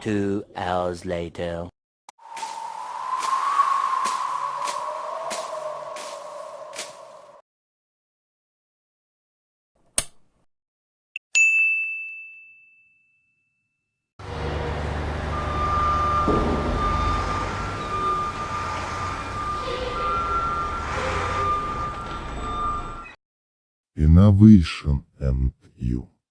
Two hours later. Innovation and you.